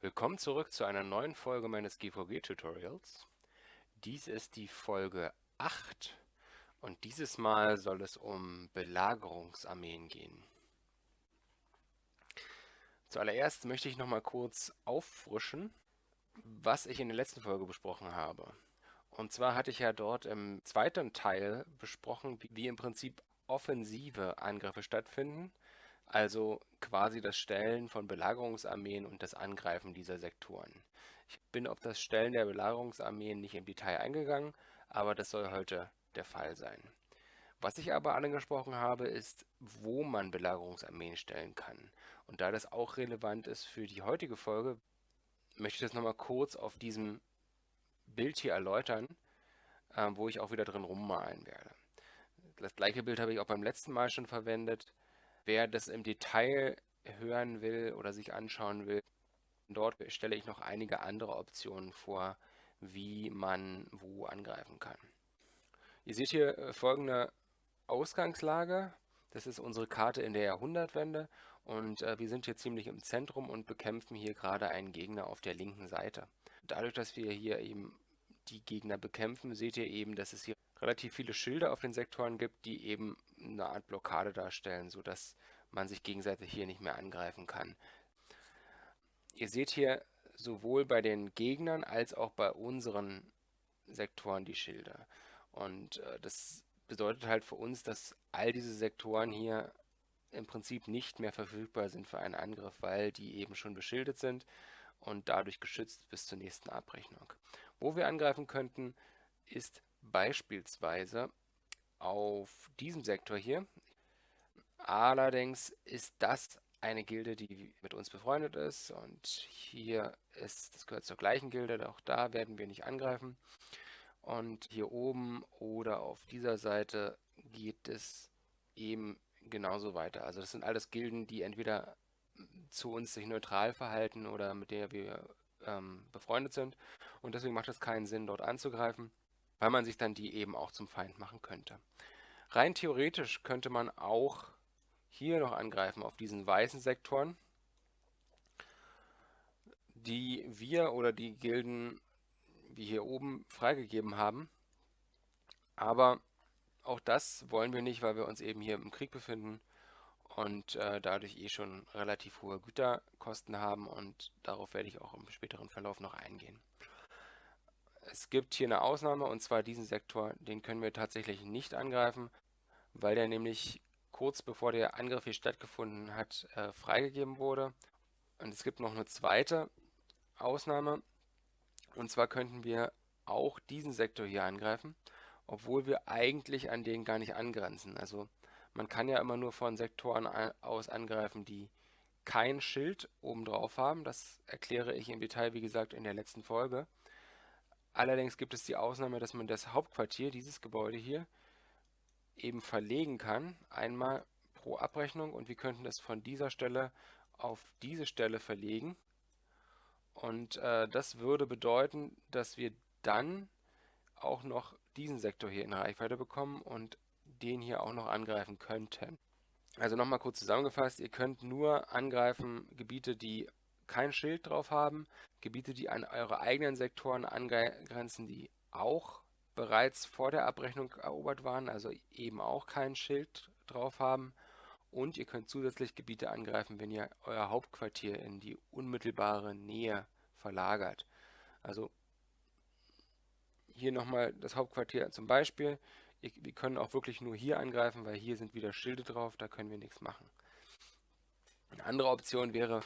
Willkommen zurück zu einer neuen Folge meines GVG-Tutorials. Dies ist die Folge 8 und dieses Mal soll es um Belagerungsarmeen gehen. Zuallererst möchte ich noch mal kurz auffrischen, was ich in der letzten Folge besprochen habe. Und zwar hatte ich ja dort im zweiten Teil besprochen, wie im Prinzip offensive Angriffe stattfinden also quasi das Stellen von Belagerungsarmeen und das Angreifen dieser Sektoren. Ich bin auf das Stellen der Belagerungsarmeen nicht im Detail eingegangen, aber das soll heute der Fall sein. Was ich aber angesprochen habe, ist, wo man Belagerungsarmeen stellen kann. Und da das auch relevant ist für die heutige Folge, möchte ich das nochmal kurz auf diesem Bild hier erläutern, äh, wo ich auch wieder drin rummalen werde. Das gleiche Bild habe ich auch beim letzten Mal schon verwendet. Wer das im Detail hören will oder sich anschauen will, dort stelle ich noch einige andere Optionen vor, wie man wo angreifen kann. Ihr seht hier äh, folgende Ausgangslage. Das ist unsere Karte in der Jahrhundertwende und äh, wir sind hier ziemlich im Zentrum und bekämpfen hier gerade einen Gegner auf der linken Seite. Dadurch, dass wir hier eben die Gegner bekämpfen, seht ihr eben, dass es hier relativ viele Schilder auf den Sektoren gibt, die eben eine Art Blockade darstellen, sodass man sich gegenseitig hier nicht mehr angreifen kann. Ihr seht hier sowohl bei den Gegnern als auch bei unseren Sektoren die Schilder. Und äh, das bedeutet halt für uns, dass all diese Sektoren hier im Prinzip nicht mehr verfügbar sind für einen Angriff, weil die eben schon beschildet sind und dadurch geschützt bis zur nächsten Abrechnung. Wo wir angreifen könnten, ist beispielsweise auf diesem Sektor hier. Allerdings ist das eine Gilde, die mit uns befreundet ist und hier ist, das gehört zur gleichen Gilde, auch da werden wir nicht angreifen. Und hier oben oder auf dieser Seite geht es eben genauso weiter. Also das sind alles Gilden, die entweder zu uns sich neutral verhalten oder mit der wir ähm, befreundet sind. Und deswegen macht es keinen Sinn, dort anzugreifen, weil man sich dann die eben auch zum Feind machen könnte. Rein theoretisch könnte man auch hier noch angreifen auf diesen weißen Sektoren, die wir oder die Gilden wie hier oben freigegeben haben. Aber auch das wollen wir nicht, weil wir uns eben hier im Krieg befinden und äh, dadurch eh schon relativ hohe Güterkosten haben und darauf werde ich auch im späteren Verlauf noch eingehen. Es gibt hier eine Ausnahme und zwar diesen Sektor, den können wir tatsächlich nicht angreifen, weil der nämlich kurz bevor der Angriff hier stattgefunden hat, äh, freigegeben wurde. Und es gibt noch eine zweite Ausnahme. Und zwar könnten wir auch diesen Sektor hier angreifen, obwohl wir eigentlich an den gar nicht angrenzen. Also man kann ja immer nur von Sektoren aus angreifen, die kein Schild oben drauf haben. Das erkläre ich im Detail, wie gesagt, in der letzten Folge. Allerdings gibt es die Ausnahme, dass man das Hauptquartier, dieses Gebäude hier, eben verlegen kann, einmal pro Abrechnung und wir könnten das von dieser Stelle auf diese Stelle verlegen. Und äh, das würde bedeuten, dass wir dann auch noch diesen Sektor hier in Reichweite bekommen und den hier auch noch angreifen könnten. Also nochmal kurz zusammengefasst, ihr könnt nur angreifen Gebiete, die kein Schild drauf haben, Gebiete, die an eure eigenen Sektoren angrenzen, die auch bereits vor der Abrechnung erobert waren, also eben auch kein Schild drauf haben. Und ihr könnt zusätzlich Gebiete angreifen, wenn ihr euer Hauptquartier in die unmittelbare Nähe verlagert. Also hier nochmal das Hauptquartier zum Beispiel. Wir können auch wirklich nur hier angreifen, weil hier sind wieder Schilde drauf, da können wir nichts machen. Eine andere Option wäre,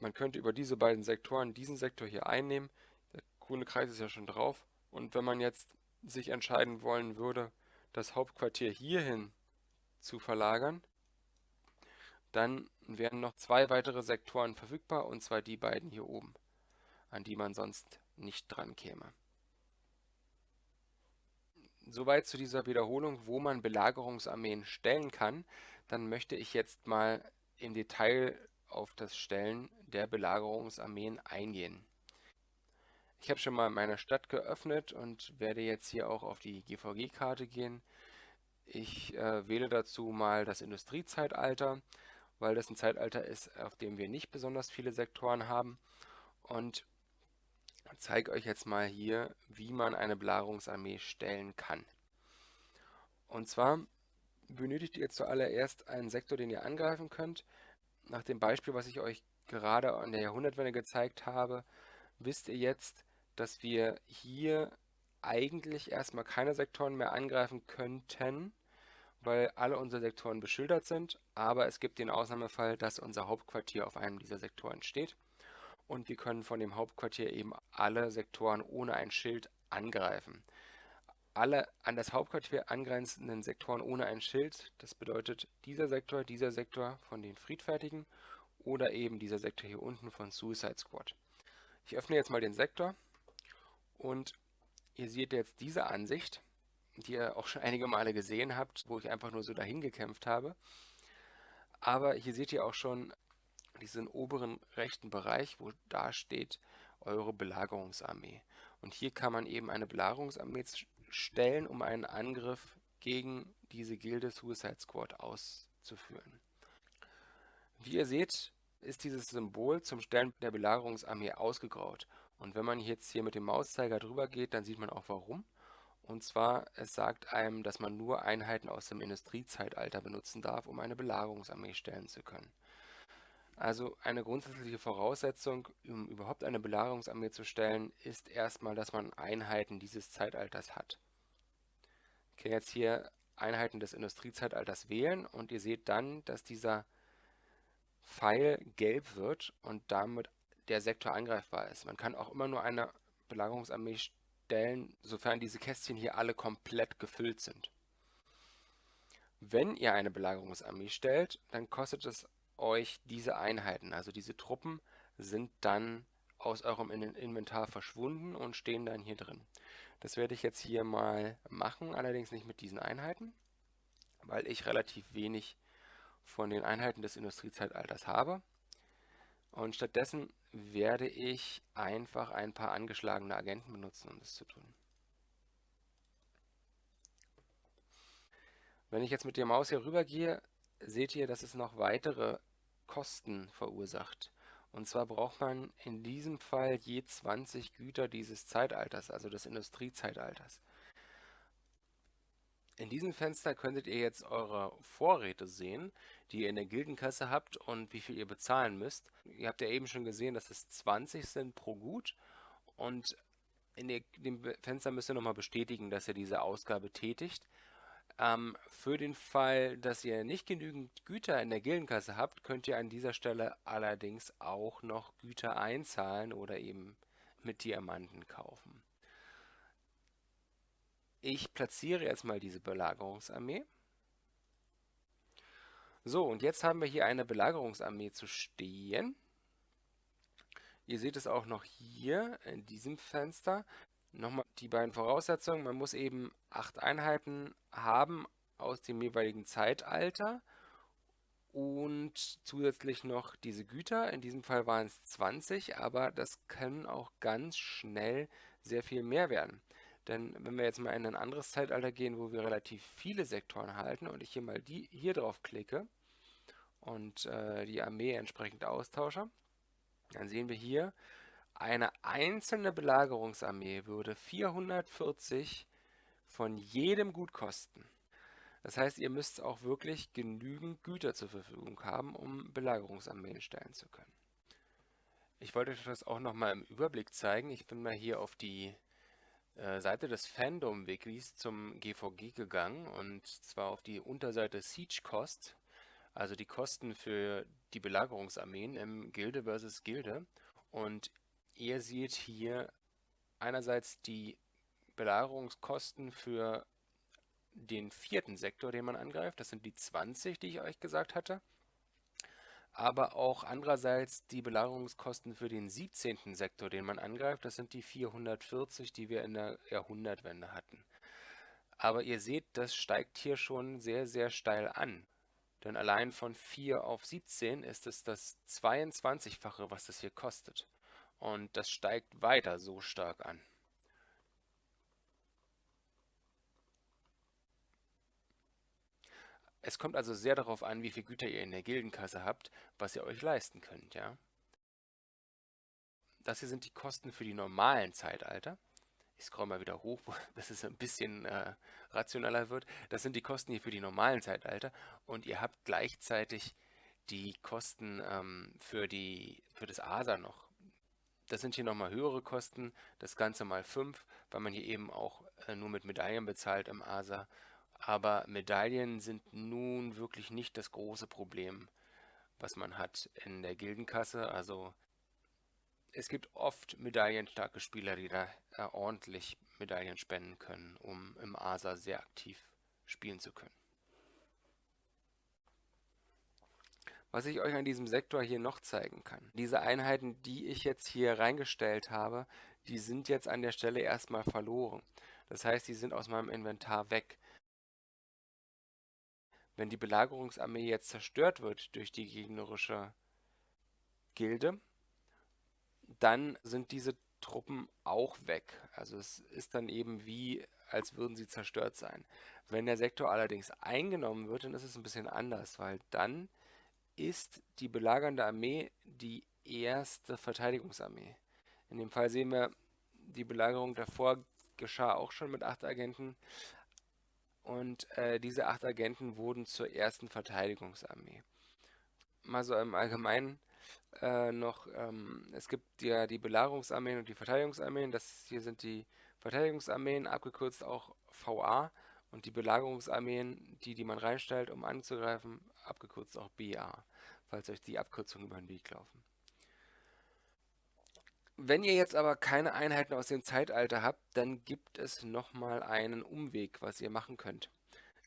man könnte über diese beiden Sektoren diesen Sektor hier einnehmen. Der grüne Kreis ist ja schon drauf. Und wenn man jetzt sich entscheiden wollen würde, das Hauptquartier hierhin zu verlagern, dann wären noch zwei weitere Sektoren verfügbar, und zwar die beiden hier oben, an die man sonst nicht dran käme. Soweit zu dieser Wiederholung, wo man Belagerungsarmeen stellen kann. Dann möchte ich jetzt mal im Detail auf das Stellen der Belagerungsarmeen eingehen. Ich habe schon mal meine Stadt geöffnet und werde jetzt hier auch auf die GVG-Karte gehen. Ich äh, wähle dazu mal das Industriezeitalter, weil das ein Zeitalter ist, auf dem wir nicht besonders viele Sektoren haben. und zeige euch jetzt mal hier, wie man eine Belagerungsarmee stellen kann. Und zwar benötigt ihr zuallererst einen Sektor, den ihr angreifen könnt. Nach dem Beispiel, was ich euch gerade an der Jahrhundertwende gezeigt habe, wisst ihr jetzt, dass wir hier eigentlich erstmal keine Sektoren mehr angreifen könnten, weil alle unsere Sektoren beschildert sind, aber es gibt den Ausnahmefall, dass unser Hauptquartier auf einem dieser Sektoren steht und wir können von dem Hauptquartier eben alle Sektoren ohne ein Schild angreifen. Alle an das Hauptquartier angrenzenden Sektoren ohne ein Schild, das bedeutet dieser Sektor, dieser Sektor von den Friedfertigen oder eben dieser Sektor hier unten von Suicide Squad. Ich öffne jetzt mal den Sektor und ihr seht jetzt diese Ansicht die ihr auch schon einige Male gesehen habt, wo ich einfach nur so dahin gekämpft habe. Aber hier seht ihr auch schon diesen oberen rechten Bereich, wo da steht eure Belagerungsarmee. Und hier kann man eben eine Belagerungsarmee stellen, um einen Angriff gegen diese Gilde Suicide Squad auszuführen. Wie ihr seht, ist dieses Symbol zum Stellen der Belagerungsarmee ausgegraut. Und wenn man jetzt hier mit dem Mauszeiger drüber geht, dann sieht man auch warum. Und zwar, es sagt einem, dass man nur Einheiten aus dem Industriezeitalter benutzen darf, um eine Belagerungsarmee stellen zu können. Also eine grundsätzliche Voraussetzung, um überhaupt eine Belagerungsarmee zu stellen, ist erstmal, dass man Einheiten dieses Zeitalters hat. Ich kann jetzt hier Einheiten des Industriezeitalters wählen und ihr seht dann, dass dieser Pfeil gelb wird und damit der Sektor angreifbar ist. Man kann auch immer nur eine Belagerungsarmee stellen sofern diese Kästchen hier alle komplett gefüllt sind. Wenn ihr eine Belagerungsarmee stellt, dann kostet es euch diese Einheiten, also diese Truppen sind dann aus eurem Inventar verschwunden und stehen dann hier drin. Das werde ich jetzt hier mal machen, allerdings nicht mit diesen Einheiten, weil ich relativ wenig von den Einheiten des Industriezeitalters habe. Und stattdessen werde ich einfach ein paar angeschlagene Agenten benutzen, um das zu tun. Wenn ich jetzt mit der Maus hier rüber gehe, seht ihr, dass es noch weitere Kosten verursacht. Und zwar braucht man in diesem Fall je 20 Güter dieses Zeitalters, also des Industriezeitalters. In diesem Fenster könntet ihr jetzt eure Vorräte sehen, die ihr in der Gildenkasse habt und wie viel ihr bezahlen müsst. Ihr habt ja eben schon gesehen, dass es 20 sind pro Gut und in dem Fenster müsst ihr nochmal bestätigen, dass ihr diese Ausgabe tätigt. Ähm, für den Fall, dass ihr nicht genügend Güter in der Gildenkasse habt, könnt ihr an dieser Stelle allerdings auch noch Güter einzahlen oder eben mit Diamanten kaufen. Ich platziere jetzt mal diese Belagerungsarmee. So, und jetzt haben wir hier eine Belagerungsarmee zu stehen. Ihr seht es auch noch hier in diesem Fenster. Nochmal die beiden Voraussetzungen. Man muss eben acht Einheiten haben aus dem jeweiligen Zeitalter und zusätzlich noch diese Güter. In diesem Fall waren es 20, aber das können auch ganz schnell sehr viel mehr werden. Denn wenn wir jetzt mal in ein anderes Zeitalter gehen, wo wir relativ viele Sektoren halten und ich hier mal die hier drauf klicke und äh, die Armee entsprechend austausche, dann sehen wir hier, eine einzelne Belagerungsarmee würde 440 von jedem Gut kosten. Das heißt, ihr müsst auch wirklich genügend Güter zur Verfügung haben, um Belagerungsarmeen stellen zu können. Ich wollte euch das auch nochmal im Überblick zeigen. Ich bin mal hier auf die äh, Seite des Fandom-Wikis zum GVG gegangen und zwar auf die Unterseite Siege Cost, also die Kosten für die Belagerungsarmeen im Gilde versus Gilde. Und ihr seht hier einerseits die Belagerungskosten für den vierten Sektor, den man angreift. Das sind die 20, die ich euch gesagt hatte aber auch andererseits die Belagerungskosten für den 17. Sektor, den man angreift, das sind die 440, die wir in der Jahrhundertwende hatten. Aber ihr seht, das steigt hier schon sehr, sehr steil an. Denn allein von 4 auf 17 ist es das 22-fache, was das hier kostet. Und das steigt weiter so stark an. Es kommt also sehr darauf an, wie viel Güter ihr in der Gildenkasse habt, was ihr euch leisten könnt, ja. das hier sind die Kosten für die normalen Zeitalter. Ich scroll mal wieder hoch, bis es ein bisschen äh, rationaler wird. Das sind die Kosten hier für die normalen Zeitalter und ihr habt gleichzeitig die Kosten ähm, für, die, für das ASA noch. Das sind hier nochmal höhere Kosten, das Ganze mal 5, weil man hier eben auch äh, nur mit Medaillen bezahlt im ASA. Aber Medaillen sind nun wirklich nicht das große Problem, was man hat in der Gildenkasse. Also es gibt oft medaillenstarke Spieler, die da äh, ordentlich Medaillen spenden können, um im ASA sehr aktiv spielen zu können. Was ich euch an diesem Sektor hier noch zeigen kann. Diese Einheiten, die ich jetzt hier reingestellt habe, die sind jetzt an der Stelle erstmal verloren. Das heißt, die sind aus meinem Inventar weg. Wenn die Belagerungsarmee jetzt zerstört wird durch die gegnerische Gilde, dann sind diese Truppen auch weg. Also es ist dann eben wie, als würden sie zerstört sein. Wenn der Sektor allerdings eingenommen wird, dann ist es ein bisschen anders, weil dann ist die belagernde Armee die erste Verteidigungsarmee. In dem Fall sehen wir, die Belagerung davor geschah auch schon mit acht Agenten. Und äh, diese acht Agenten wurden zur ersten Verteidigungsarmee. Mal so im Allgemeinen äh, noch, ähm, es gibt ja die Belagerungsarmeen und die Verteidigungsarmeen. Das hier sind die Verteidigungsarmeen, abgekürzt auch VA. Und die Belagerungsarmeen, die, die man reinstellt, um anzugreifen, abgekürzt auch BA, falls euch die Abkürzungen über den Weg laufen. Wenn ihr jetzt aber keine Einheiten aus dem Zeitalter habt, dann gibt es nochmal einen Umweg, was ihr machen könnt.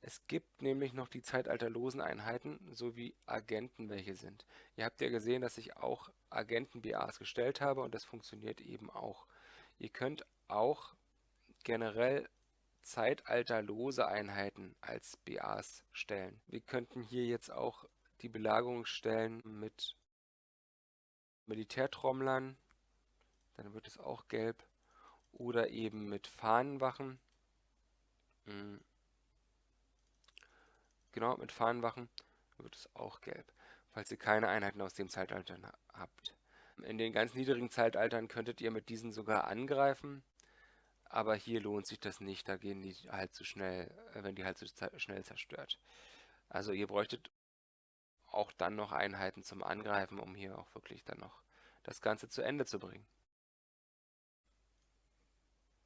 Es gibt nämlich noch die zeitalterlosen Einheiten sowie Agenten, welche sind. Ihr habt ja gesehen, dass ich auch Agenten-BAs gestellt habe und das funktioniert eben auch. Ihr könnt auch generell zeitalterlose Einheiten als BAs stellen. Wir könnten hier jetzt auch die Belagerung stellen mit Militärtrommlern, dann wird es auch gelb, oder eben mit Fahnenwachen. Hm. Genau, mit Fahnenwachen wird es auch gelb, falls ihr keine Einheiten aus dem Zeitalter habt. In den ganz niedrigen Zeitaltern könntet ihr mit diesen sogar angreifen, aber hier lohnt sich das nicht, da gehen die halt zu schnell, äh, wenn die halt zu schnell zerstört. Also ihr bräuchtet auch dann noch Einheiten zum Angreifen, um hier auch wirklich dann noch das Ganze zu Ende zu bringen.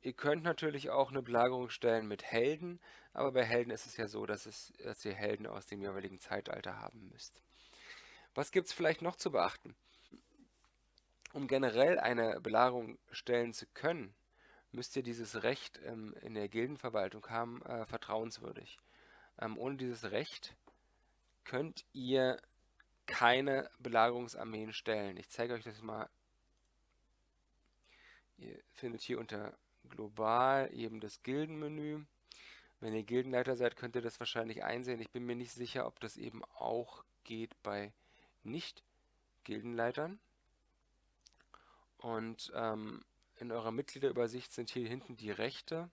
Ihr könnt natürlich auch eine Belagerung stellen mit Helden, aber bei Helden ist es ja so, dass, es, dass ihr Helden aus dem jeweiligen Zeitalter haben müsst. Was gibt es vielleicht noch zu beachten? Um generell eine Belagerung stellen zu können, müsst ihr dieses Recht ähm, in der Gildenverwaltung haben, äh, vertrauenswürdig. Ähm, ohne dieses Recht könnt ihr keine Belagerungsarmeen stellen. Ich zeige euch das mal. Ihr findet hier unter global eben das Gildenmenü. Wenn ihr Gildenleiter seid, könnt ihr das wahrscheinlich einsehen. Ich bin mir nicht sicher, ob das eben auch geht bei Nicht-Gildenleitern. Und ähm, in eurer Mitgliederübersicht sind hier hinten die Rechte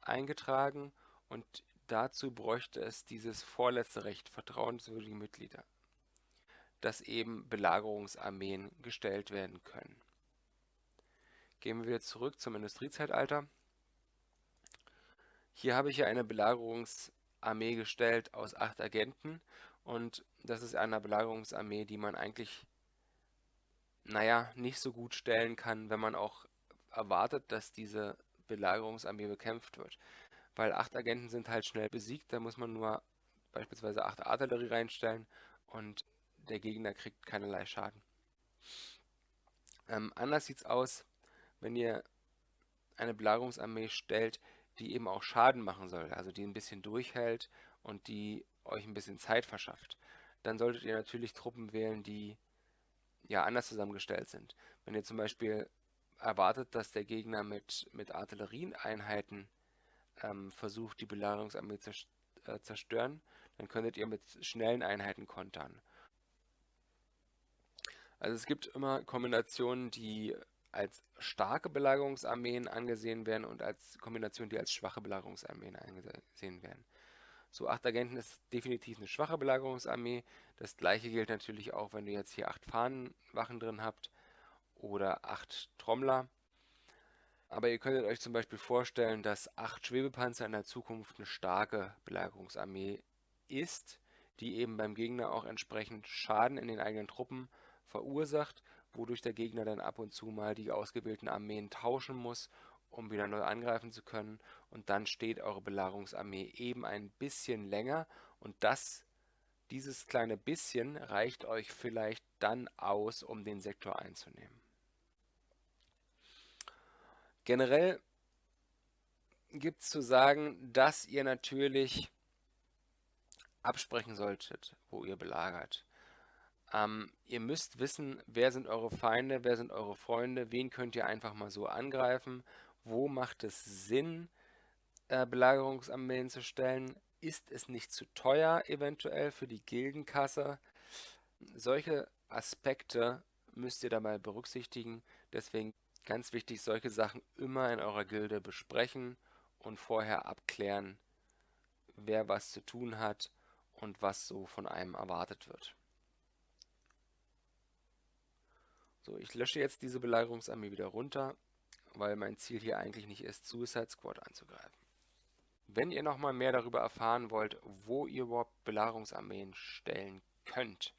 eingetragen und dazu bräuchte es dieses vorletzte Recht, vertrauenswürdige Mitglieder, dass eben Belagerungsarmeen gestellt werden können. Gehen wir wieder zurück zum Industriezeitalter. Hier habe ich ja eine Belagerungsarmee gestellt aus acht Agenten und das ist eine Belagerungsarmee, die man eigentlich naja, nicht so gut stellen kann, wenn man auch erwartet, dass diese Belagerungsarmee bekämpft wird. Weil acht Agenten sind halt schnell besiegt, da muss man nur beispielsweise acht Artillerie reinstellen und der Gegner kriegt keinerlei Schaden. Ähm, anders sieht es aus, wenn ihr eine Belagerungsarmee stellt, die eben auch Schaden machen soll, also die ein bisschen durchhält und die euch ein bisschen Zeit verschafft. Dann solltet ihr natürlich Truppen wählen, die ja anders zusammengestellt sind. Wenn ihr zum Beispiel erwartet, dass der Gegner mit, mit Artillerieeinheiten ähm, versucht, die Belagerungsarmee zu äh, zerstören, dann könntet ihr mit schnellen Einheiten kontern. Also es gibt immer Kombinationen, die als starke Belagerungsarmeen angesehen werden und als Kombinationen, die als schwache Belagerungsarmeen angesehen werden. So, 8 Agenten ist definitiv eine schwache Belagerungsarmee. Das gleiche gilt natürlich auch, wenn ihr jetzt hier 8 Fahnenwachen drin habt. Oder 8 Trommler. Aber ihr könntet euch zum Beispiel vorstellen, dass 8 Schwebepanzer in der Zukunft eine starke Belagerungsarmee ist, die eben beim Gegner auch entsprechend Schaden in den eigenen Truppen verursacht, wodurch der Gegner dann ab und zu mal die ausgewählten Armeen tauschen muss, um wieder neu angreifen zu können. Und dann steht eure Belagerungsarmee eben ein bisschen länger und das dieses kleine bisschen reicht euch vielleicht dann aus, um den Sektor einzunehmen. Generell gibt es zu sagen, dass ihr natürlich absprechen solltet, wo ihr belagert. Ähm, ihr müsst wissen, wer sind eure Feinde, wer sind eure Freunde, wen könnt ihr einfach mal so angreifen, wo macht es Sinn, äh, Belagerungsarmeen zu stellen, ist es nicht zu teuer eventuell für die Gildenkasse? Solche Aspekte müsst ihr dabei berücksichtigen. Deswegen ganz wichtig, solche Sachen immer in eurer Gilde besprechen und vorher abklären, wer was zu tun hat und was so von einem erwartet wird. So, ich lösche jetzt diese Belagerungsarmee wieder runter, weil mein Ziel hier eigentlich nicht ist, Suicide Squad anzugreifen. Wenn ihr nochmal mehr darüber erfahren wollt, wo ihr überhaupt Belagerungsarmeen stellen könnt,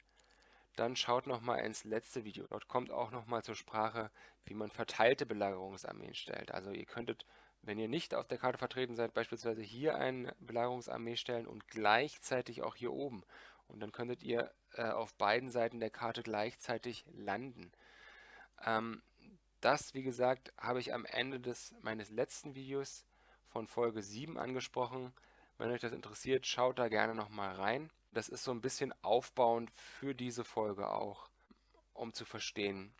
dann schaut nochmal ins letzte Video. Dort kommt auch nochmal zur Sprache, wie man verteilte Belagerungsarmeen stellt. Also ihr könntet, wenn ihr nicht auf der Karte vertreten seid, beispielsweise hier eine Belagerungsarmee stellen und gleichzeitig auch hier oben. Und dann könntet ihr äh, auf beiden Seiten der Karte gleichzeitig landen. Ähm, das, wie gesagt, habe ich am Ende des meines letzten Videos von Folge 7 angesprochen. Wenn euch das interessiert, schaut da gerne nochmal rein. Das ist so ein bisschen aufbauend für diese Folge auch, um zu verstehen,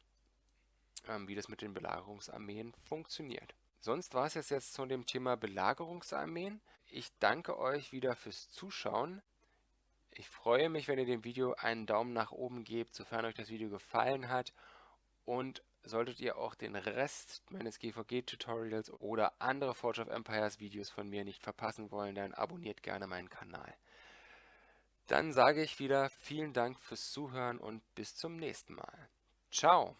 ähm, wie das mit den Belagerungsarmeen funktioniert. Sonst war es jetzt, jetzt zu dem Thema Belagerungsarmeen. Ich danke euch wieder fürs Zuschauen. Ich freue mich, wenn ihr dem Video einen Daumen nach oben gebt, sofern euch das Video gefallen hat. Und solltet ihr auch den Rest meines GVG-Tutorials oder andere Forge of Empires Videos von mir nicht verpassen wollen, dann abonniert gerne meinen Kanal. Dann sage ich wieder vielen Dank fürs Zuhören und bis zum nächsten Mal. Ciao!